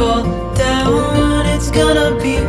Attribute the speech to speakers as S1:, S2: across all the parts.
S1: fall down, it's gonna be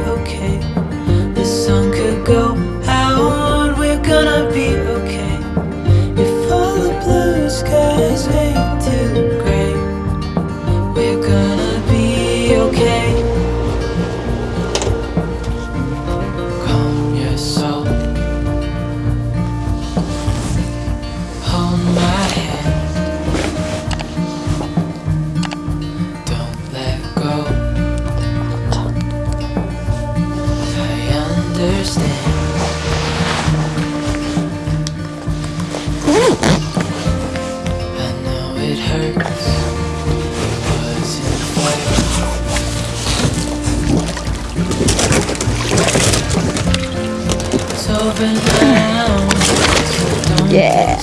S2: Yeah.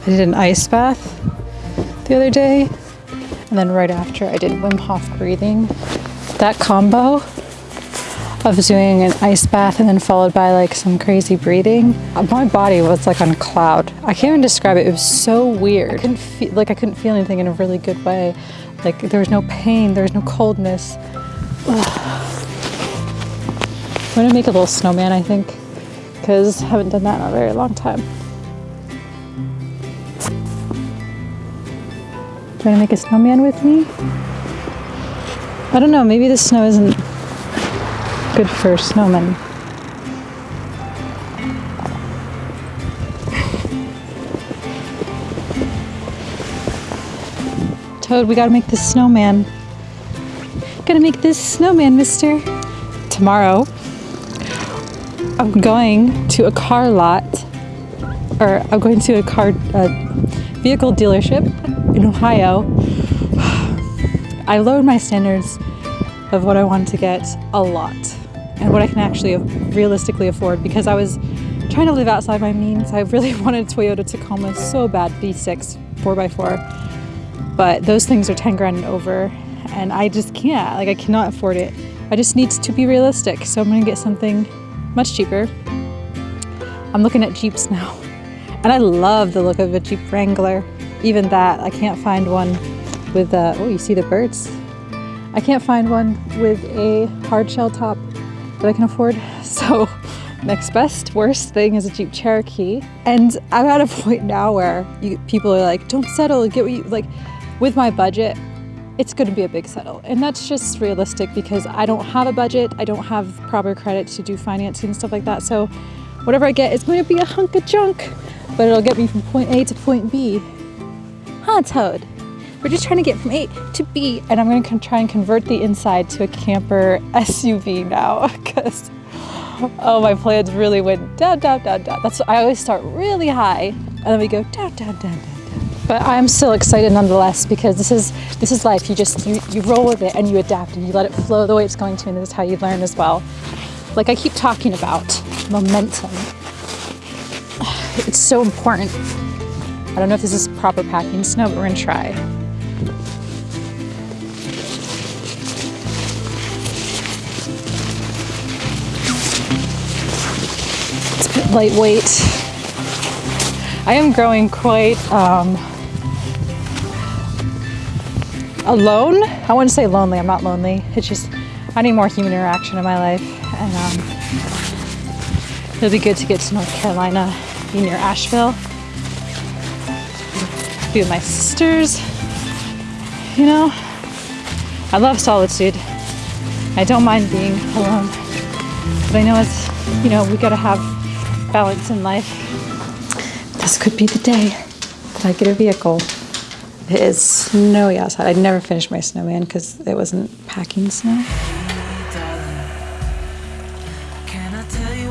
S2: I did an ice bath the other day, and then right after I did Wim Hof breathing. That combo of doing an ice bath and then followed by like some crazy breathing, my body was like on a cloud. I can't even describe it. It was so weird. I couldn't feel like I couldn't feel anything in a really good way. Like there was no pain, there was no coldness. I'm gonna make a little snowman, I think, because I haven't done that in a very long time. Do you want to make a snowman with me? I don't know, maybe the snow isn't good for snowmen. Toad, we gotta make this snowman. Gotta make this snowman, mister. Tomorrow, I'm going to a car lot, or I'm going to a car uh, vehicle dealership in Ohio. I lowered my standards of what I wanted to get a lot and what I can actually realistically afford because I was trying to live outside my means. I really wanted Toyota Tacoma so bad, V6, 4x4, but those things are 10 grand and over and I just can't, like I cannot afford it. I just need to be realistic, so I'm gonna get something much cheaper. I'm looking at Jeeps now and I love the look of a Jeep Wrangler. Even that, I can't find one with, uh, oh, you see the birds? I can't find one with a hard shell top that I can afford. So next best, worst thing is a Jeep Cherokee. And I'm at a point now where you, people are like, don't settle, get what you, like, with my budget, it's gonna be a big settle. And that's just realistic because I don't have a budget, I don't have proper credit to do financing and stuff like that. So whatever I get is going to be a hunk of junk, but it'll get me from point A to point B. Huh, Toad? We're just trying to get from A to B, and I'm going to try and convert the inside to a camper SUV now, because oh, my plans really went down, down, down, down. That's I always start really high, and then we go down, down, down, down, down. But I'm still excited nonetheless because this is this is life. You just you you roll with it and you adapt and you let it flow the way it's going to, and this is how you learn as well. Like I keep talking about momentum. It's so important. I don't know if this is proper packing snow, but we're gonna try. It's a bit lightweight. I am growing quite um, alone. I wouldn't say lonely. I'm not lonely. It's just I need more human interaction in my life, and um, it'll be good to get to North Carolina, be near Asheville, be with my sisters. You know, I love solitude. I don't mind being alone, but I know it's you know we gotta have balance in life. This could be the day that I get a vehicle. It is snowy outside. I'd never finished my snowman because it wasn't packing snow.
S1: I tell you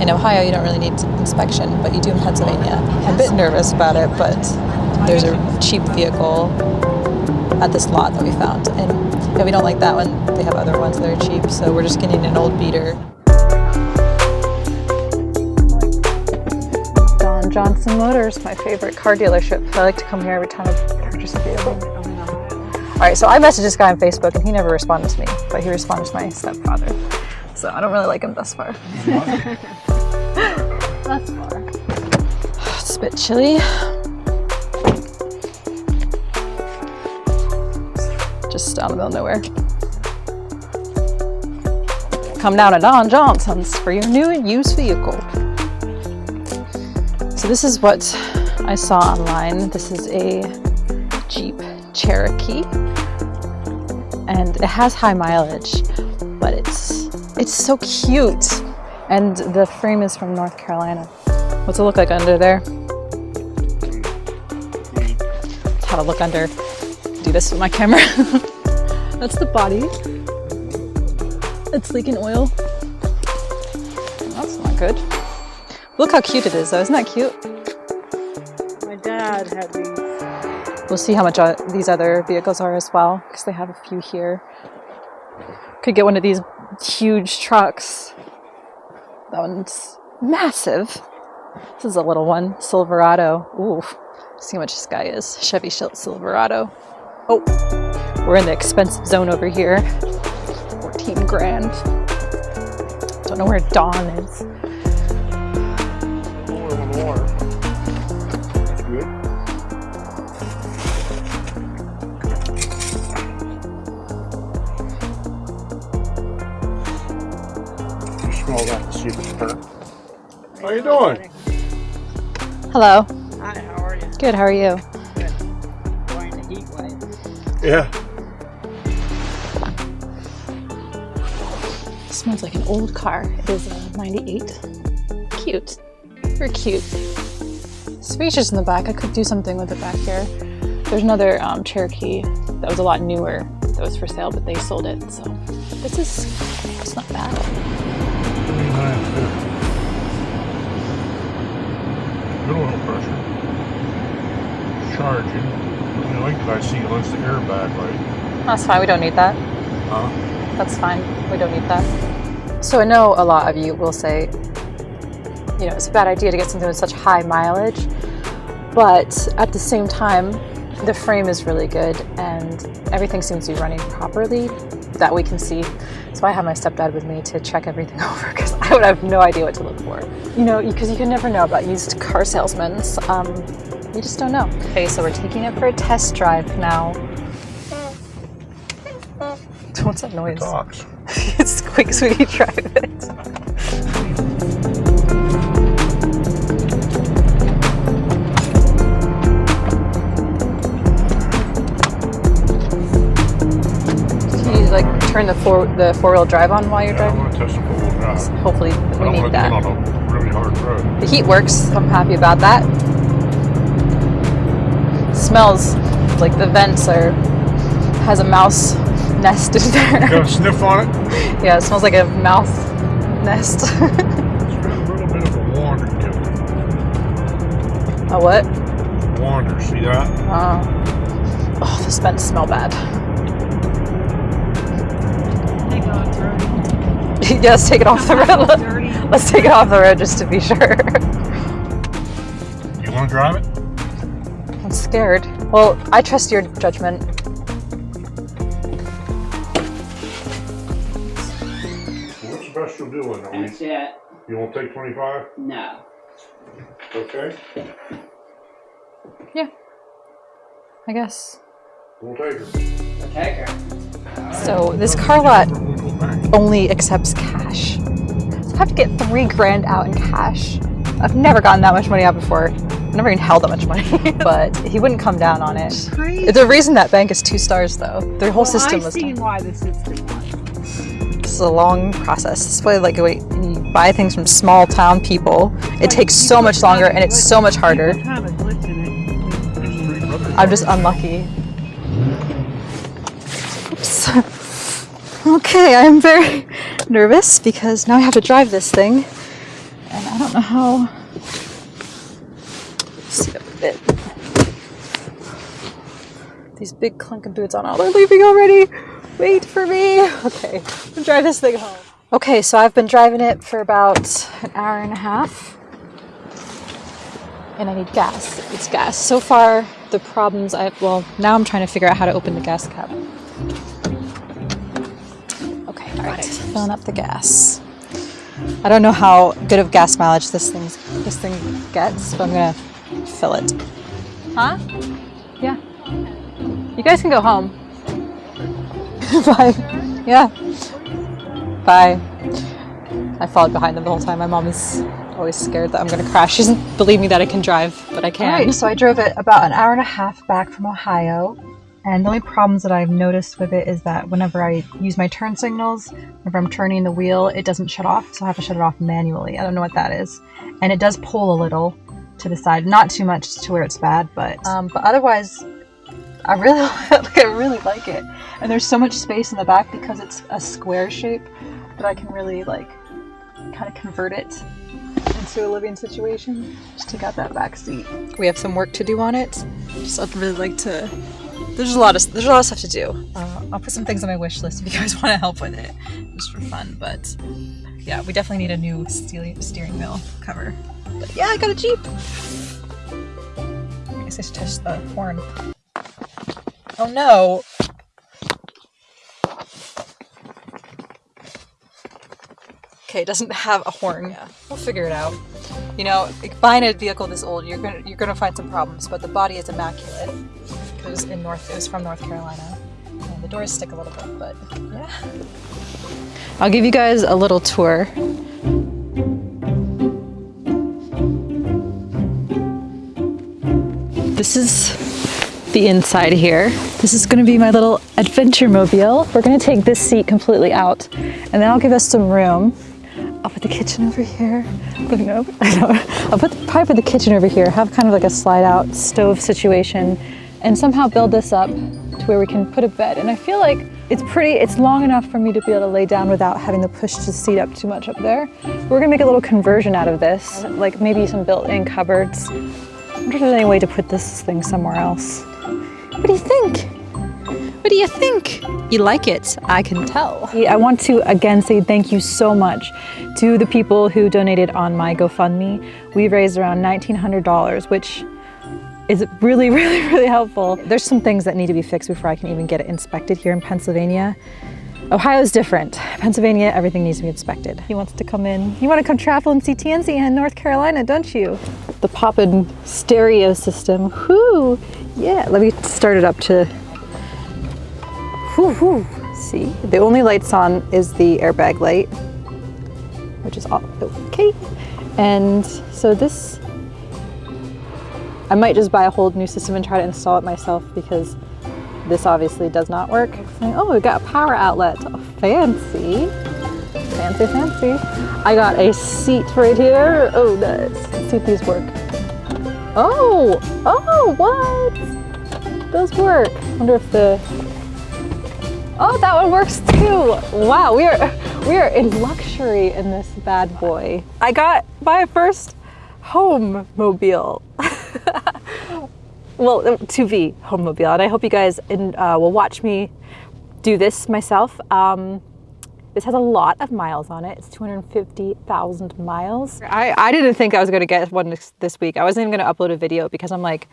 S1: in
S2: Ohio, you don't really need inspection, but you do in Pennsylvania. I'm a bit nervous about it, but there's a cheap vehicle at this lot that we found. And we don't like that one. They have other ones that are cheap, so we're just getting an old beater. Don Johnson Motors, my favorite car dealership. I like to come here every time I purchase a vehicle. All right, so I messaged this guy on Facebook and he never responded to me, but he responded to my stepfather. So I don't really like him thus far.
S3: That's far.
S2: It's a bit chilly. Just out in the middle of nowhere. Come down to Don Johnson's for your new and used vehicle. So this is what I saw online. This is a Jeep Cherokee. And it has high mileage, but it's it's so cute. And the frame is from North Carolina. What's it look like under there? That's how to look under. Do this with my camera. That's the body. It's leaking oil. That's not good. Look how cute it is though, isn't that cute?
S3: My dad had these.
S2: We'll see how much these other vehicles are as well, because they have a few here. Could get one of these huge trucks. That one's massive. This is a little one, Silverado. Ooh, see how much this guy is. Chevy Sil- Silverado. Oh, we're in the expensive zone over here. 14 grand. Don't know where Dawn is.
S4: You doing?
S2: Hello.
S3: Hi, how are you?
S2: Good, how are you?
S3: Good. Enjoying the heat wave.
S4: Yeah.
S2: smells like an old car. It is a 98. Cute. Very cute. Spacious in the back. I could do something with it back here. There's another um, Cherokee that was a lot newer that was for sale, but they sold it. So this is, it's not bad.
S4: Good oil pressure. Charging. The only thing I see unless the airbag light.
S2: That's fine. We don't need that.
S4: Huh?
S2: That's fine. We don't need that. So I know a lot of you will say, you know, it's a bad idea to get something with such high mileage, but at the same time, the frame is really good and everything seems to be running properly that we can see. So I have my stepdad with me to check everything over because I would have no idea what to look for. You know, because you can never know about used car salesmen. Um, you just don't know. Okay, so we're taking it for a test drive now. What's that noise?
S4: Talks.
S2: it's quick, sweetie, drive it. turn the four the four wheel drive on while you're
S4: Yeah, I'm
S2: driving?
S4: gonna test the four-wheel drive.
S2: Hopefully,
S4: I
S2: we
S4: don't
S2: need that.
S4: on a really hard road.
S2: The heat works. I'm happy about that. Smells like the vents are has a mouse nest in there.
S4: Got a sniff on it?
S2: yeah, it smells like a mouse nest.
S4: It's got a little bit of a wander to
S2: a what?
S4: Wander, see that?
S2: Oh, oh, this vents smell bad. yeah, let's take it off the road. Let's take it off the road just to be sure.
S4: You wanna drive it?
S2: I'm scared. Well, I trust your judgment.
S4: What's the best you'll do in a
S5: That's
S4: week?
S5: it.
S4: You won't take twenty-five?
S5: No.
S4: Okay. Yeah.
S2: I guess.
S4: We'll take her.
S5: I'll take her.
S2: So this car lot
S4: We'll go back.
S2: Only accepts cash. So I have to get three grand out in cash. I've never gotten that much money out before. I've never even held that much money. but he wouldn't come down on it.
S3: Crazy.
S2: The reason that bank is two stars though, their whole
S3: well,
S2: system
S3: I
S2: was
S3: see
S2: done.
S3: why the system was.
S2: This is a long process. This is why like wait, you buy things from small town people, it takes so much longer and it's so much harder.
S3: People have a glitch in it.
S4: There's three brothers.
S2: I'm just unlucky. Oops. Okay, I'm very nervous because now I have to drive this thing. And I don't know how. Sit up a bit. These big clunking boots on. Oh, they're leaving already. Wait for me. Okay, I'm drive this thing home. Okay, so I've been driving it for about an hour and a half. And I need gas. It's gas. So far, the problems I well, now I'm trying to figure out how to open the gas cap. All right. Filling up the gas. I don't know how good of gas mileage this thing this thing gets, but I'm gonna fill it. Huh? Yeah. You guys can go home. Bye. Yeah. Bye. I followed behind them the whole time. My mom is always scared that I'm gonna crash. She doesn't believe me that I can drive, but I can. Alright, so I drove it about an hour and a half back from Ohio. And the only problems that I've noticed with it is that whenever I use my turn signals, whenever I'm turning the wheel, it doesn't shut off, so I have to shut it off manually. I don't know what that is. And it does pull a little to the side, not too much to where it's bad, but um, but otherwise, I really like I really like it. And there's so much space in the back because it's a square shape that I can really like kind of convert it into a living situation. Just take out that back seat. We have some work to do on it. Just I'd really like to there's a lot of there's a lot of stuff to do. Uh, I'll put some things on my wish list if you guys want to help with it, just for fun. But yeah, we definitely need a new steering steering wheel cover. But yeah, I got a Jeep. I guess I should touch the horn. Oh no! Okay, it doesn't have a horn. Yeah, we'll figure it out. You know, buying a vehicle this old, you're gonna you're gonna find some problems, but the body is immaculate because in North it was from North Carolina. And the doors stick a little bit, but yeah. I'll give you guys a little tour. This is the inside here. This is gonna be my little adventure mobile. We're gonna take this seat completely out and then I'll give us some room. I'll put the kitchen over here. No, I know. I'll put the, probably put the kitchen over here, have kind of like a slide out stove situation and somehow build this up to where we can put a bed. And I feel like it's pretty, it's long enough for me to be able to lay down without having to push the seat up too much up there. We're gonna make a little conversion out of this, like maybe some built-in cupboards. I wonder if there's any way to put this thing somewhere else. What do you think? What do you think? You like it, I can tell. I want to again say thank you so much to the people who donated on my GoFundMe. We raised around $1,900, which is really, really, really helpful. There's some things that need to be fixed before I can even get it inspected here in Pennsylvania. Ohio's different. Pennsylvania, everything needs to be inspected. He wants to come in. You want to come travel and see TNC in North Carolina, don't you? The poppin' stereo system. Whoo! Yeah, let me start it up to... Whoo, whoo. See? The only lights on is the airbag light, which is all okay. And so this I might just buy a whole new system and try to install it myself because this obviously does not work. Oh, we got a power outlet. Oh, fancy. Fancy, fancy. I got a seat right here. Oh, nice. Let's see if these work. Oh, oh, what? Those work. wonder if the, oh, that one works too. Wow, we are, we are in luxury in this bad boy. I got my first home mobile. well, 2V home mobile, and I hope you guys in, uh, will watch me do this myself. Um, this has a lot of miles on it. It's 250,000 miles. I, I didn't think I was gonna get one this, week. I wasn't even gonna upload a video because I'm like,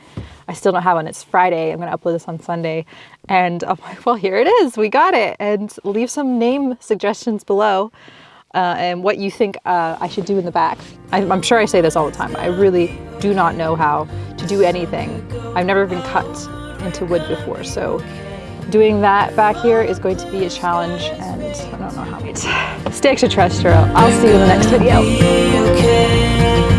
S2: I still don't have one. It's Friday. I'm gonna upload this on Sunday. And I'm like, well, here it is. We got it. And leave some name suggestions below uh, and what you think uh, I should do in the back. I, I'm sure I say this all the time. I really do not know how to do anything. I've never been cut into wood before, so doing that back here is going to be a challenge and I don't know how. it's. Stay extraterrestrial. I'll see you in the next video.